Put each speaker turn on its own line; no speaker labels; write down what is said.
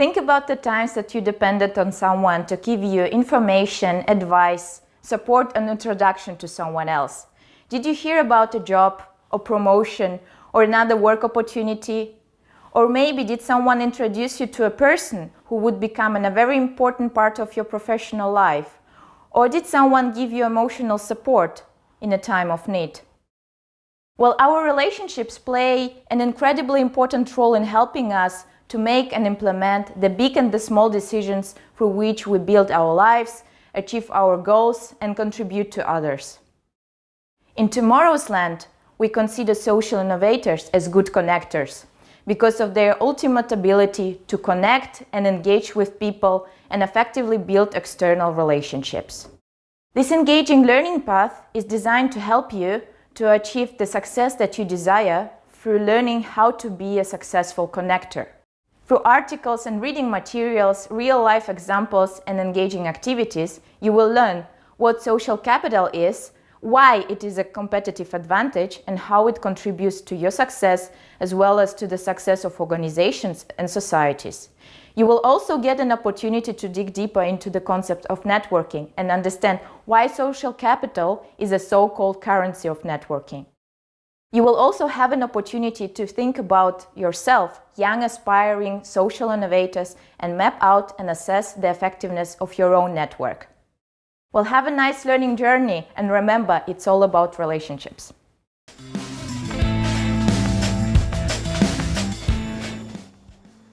Think about the times that you depended on someone to give you information, advice, support and introduction to someone else. Did you hear about a job or promotion or another work opportunity? Or maybe did someone introduce you to a person who would become a very important part of your professional life? Or did someone give you emotional support in a time of need? Well, our relationships play an incredibly important role in helping us to make and implement the big and the small decisions through which we build our lives, achieve our goals and contribute to others. In tomorrow's land, we consider social innovators as good connectors because of their ultimate ability to connect and engage with people and effectively build external relationships. This engaging learning path is designed to help you to achieve the success that you desire through learning how to be a successful connector. Through articles and reading materials, real-life examples and engaging activities, you will learn what social capital is, why it is a competitive advantage and how it contributes to your success as well as to the success of organizations and societies. You will also get an opportunity to dig deeper into the concept of networking and understand why social capital is a so-called currency of networking. You will also have an opportunity to think about yourself, young aspiring social innovators, and map out and assess the effectiveness of your own network. Well, have a nice learning journey and remember, it's all about relationships.